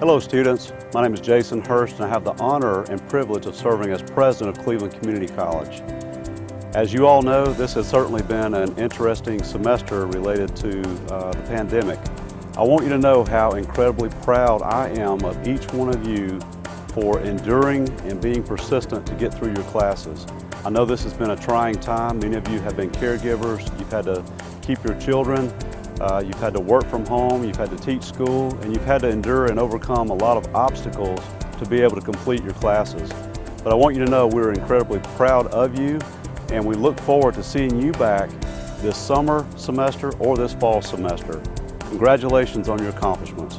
Hello students, my name is Jason Hurst and I have the honor and privilege of serving as president of Cleveland Community College. As you all know, this has certainly been an interesting semester related to uh, the pandemic. I want you to know how incredibly proud I am of each one of you for enduring and being persistent to get through your classes. I know this has been a trying time. Many of you have been caregivers. You've had to keep your children uh, you've had to work from home, you've had to teach school, and you've had to endure and overcome a lot of obstacles to be able to complete your classes. But I want you to know we're incredibly proud of you, and we look forward to seeing you back this summer semester or this fall semester. Congratulations on your accomplishments.